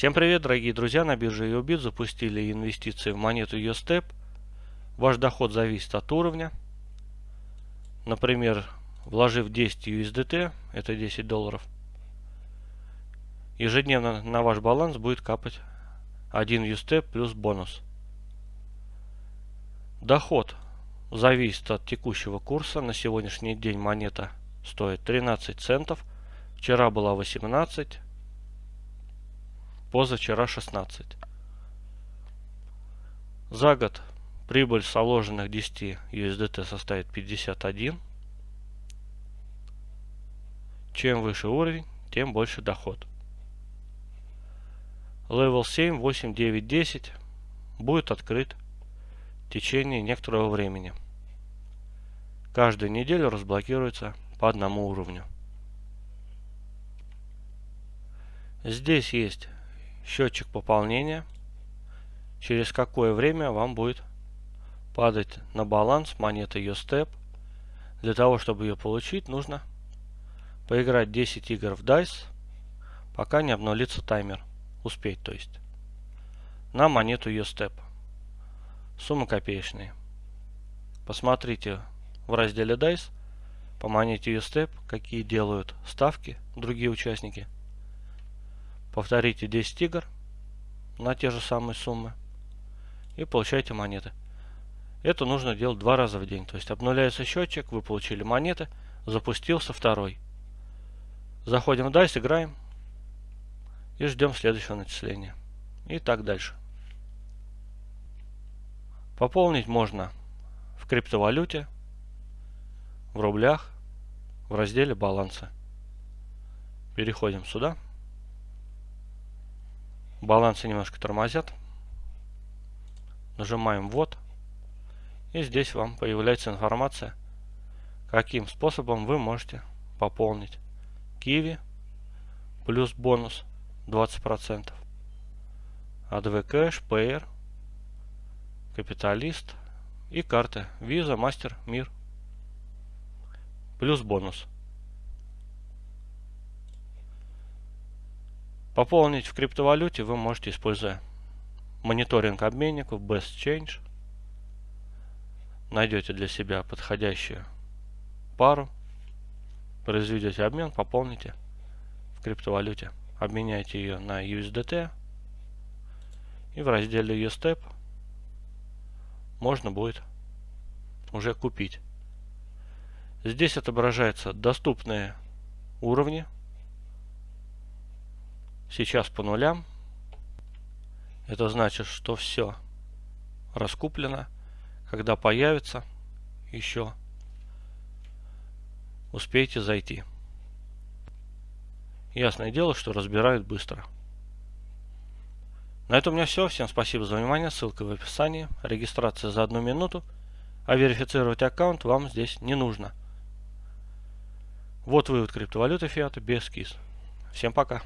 Всем привет, дорогие друзья! На бирже EOBIT запустили инвестиции в монету USTEP. Ваш доход зависит от уровня. Например, вложив 10 USDT, это 10 долларов, ежедневно на ваш баланс будет капать 1 USTEP плюс бонус. Доход зависит от текущего курса. На сегодняшний день монета стоит 13 центов. Вчера была 18 позавчера 16. За год прибыль с вложенных 10 USDT составит 51. Чем выше уровень, тем больше доход. Level 7, 8, 9, 10 будет открыт в течение некоторого времени. Каждую неделю разблокируется по одному уровню. Здесь есть счетчик пополнения, через какое время вам будет падать на баланс монета USTEP. Для того, чтобы ее получить, нужно поиграть 10 игр в DICE, пока не обнулится таймер. Успеть, то есть. На монету USTEP. Сумма копеечная. Посмотрите в разделе DICE по монете USTEP, какие делают ставки другие участники. Повторите 10 игр на те же самые суммы и получаете монеты. Это нужно делать два раза в день. То есть обнуляется счетчик, вы получили монеты, запустился второй. Заходим в DICE, играем и ждем следующего начисления. И так дальше. Пополнить можно в криптовалюте, в рублях, в разделе баланса. Переходим сюда балансы немножко тормозят. Нажимаем «Вот». И здесь вам появляется информация, каким способом вы можете пополнить Киви плюс бонус 20%. ADV Cash, PR, Капиталист и карты Visa, Master, Мир плюс бонус Пополнить в криптовалюте вы можете, используя мониторинг обменников Best Change. Найдете для себя подходящую пару, произведете обмен, пополните в криптовалюте. Обменяйте ее на USDT. И в разделе USTEP можно будет уже купить. Здесь отображаются доступные уровни Сейчас по нулям. Это значит, что все раскуплено. Когда появится еще, успейте зайти. Ясное дело, что разбирают быстро. На этом у меня все. Всем спасибо за внимание. Ссылка в описании. Регистрация за одну минуту. А верифицировать аккаунт вам здесь не нужно. Вот вывод криптовалюты фиата без КИС. Всем пока.